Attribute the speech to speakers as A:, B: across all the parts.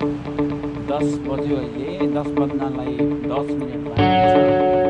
A: दस बज्यो अहिले दस बज्नलाई दस मिनट बाँकी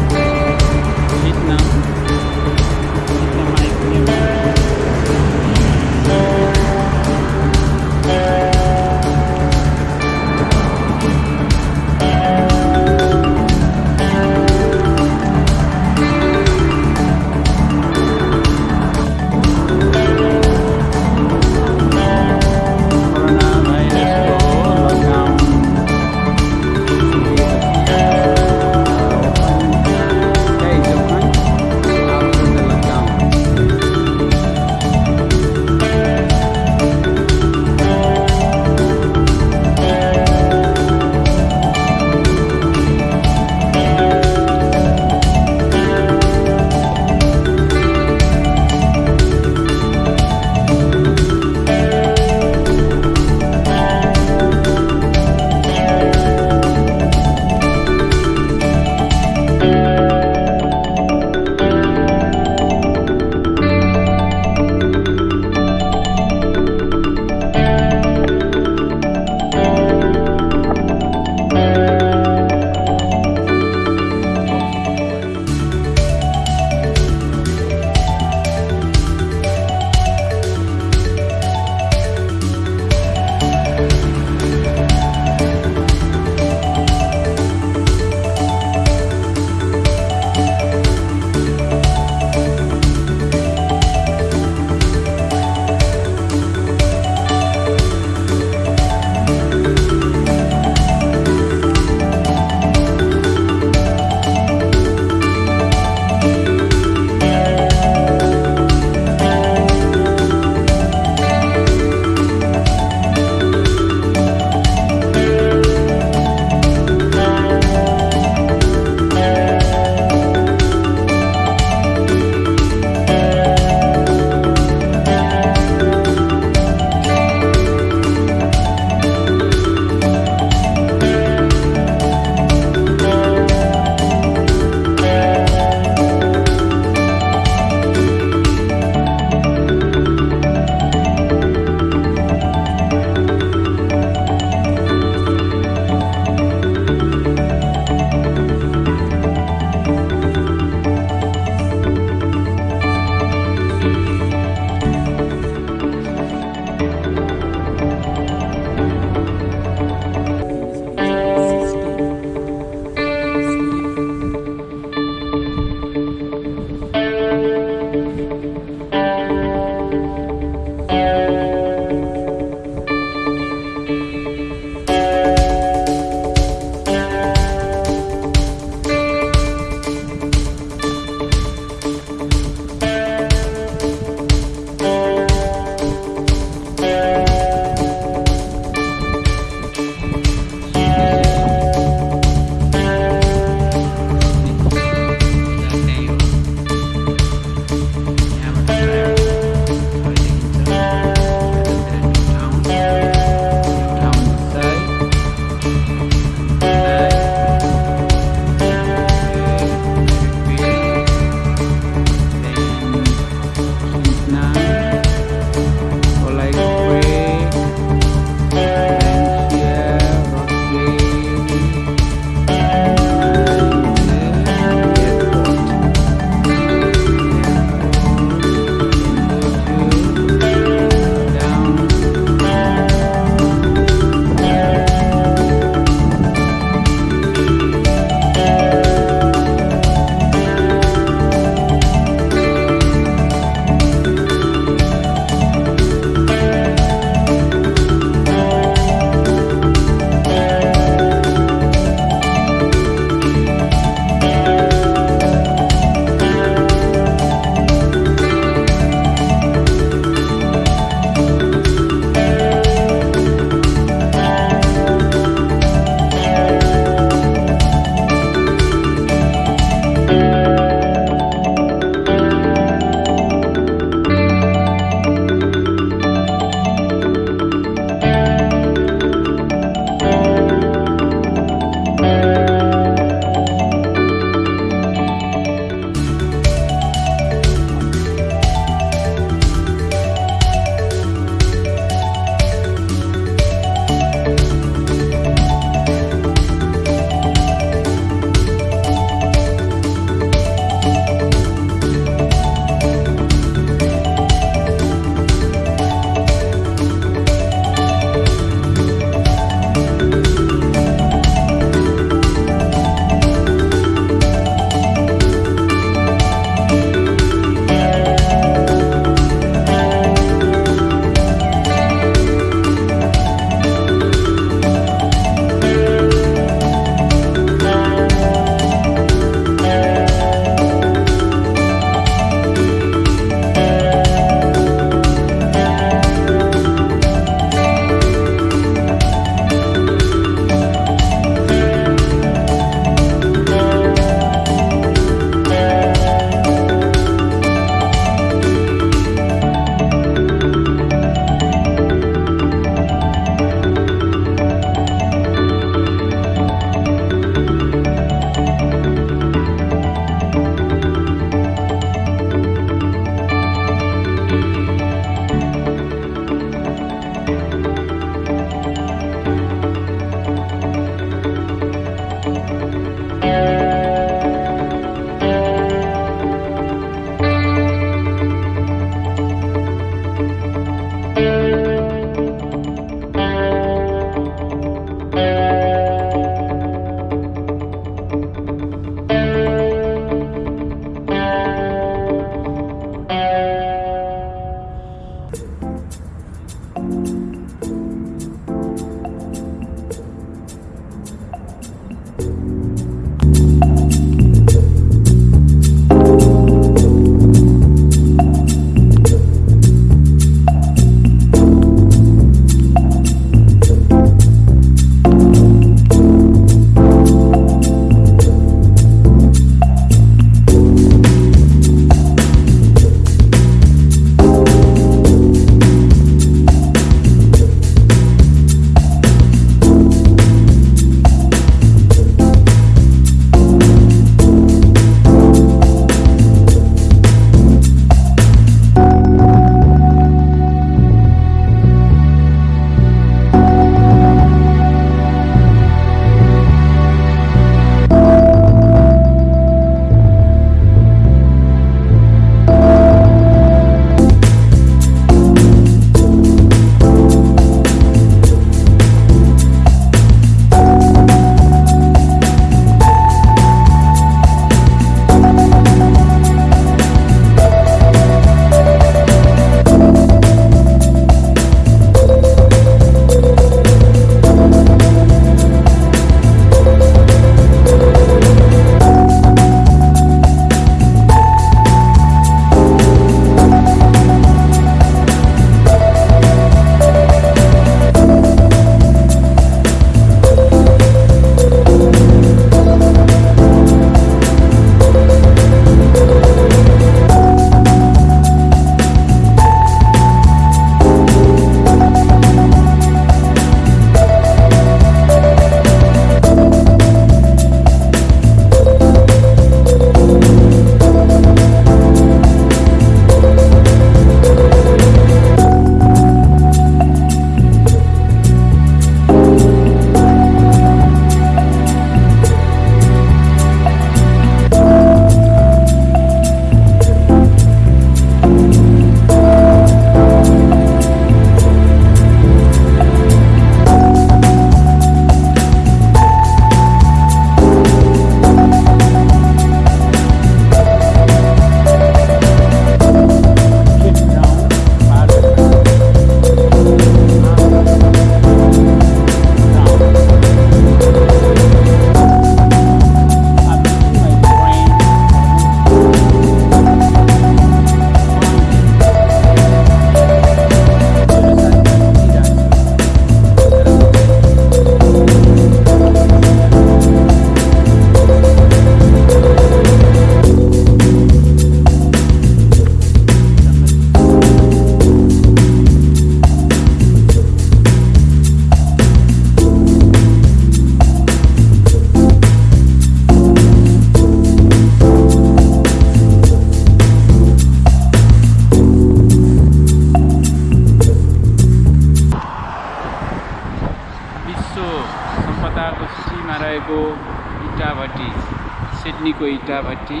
A: इटाभट्टी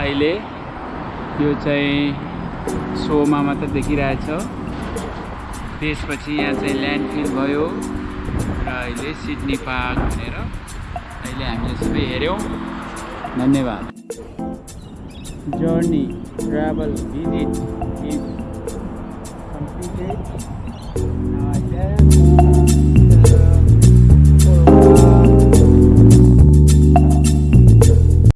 A: अहिले यो चाहिँ सोमा मात्र देखिरहेछ। त्यसपछि यहाँ चाहिँ ल्यान्डफिल भयो र अहिले सिडनी पार्क भनेर अहिले हामीले सबै हेऱ्यौँ। धन्यवाद। journey travel visit is completed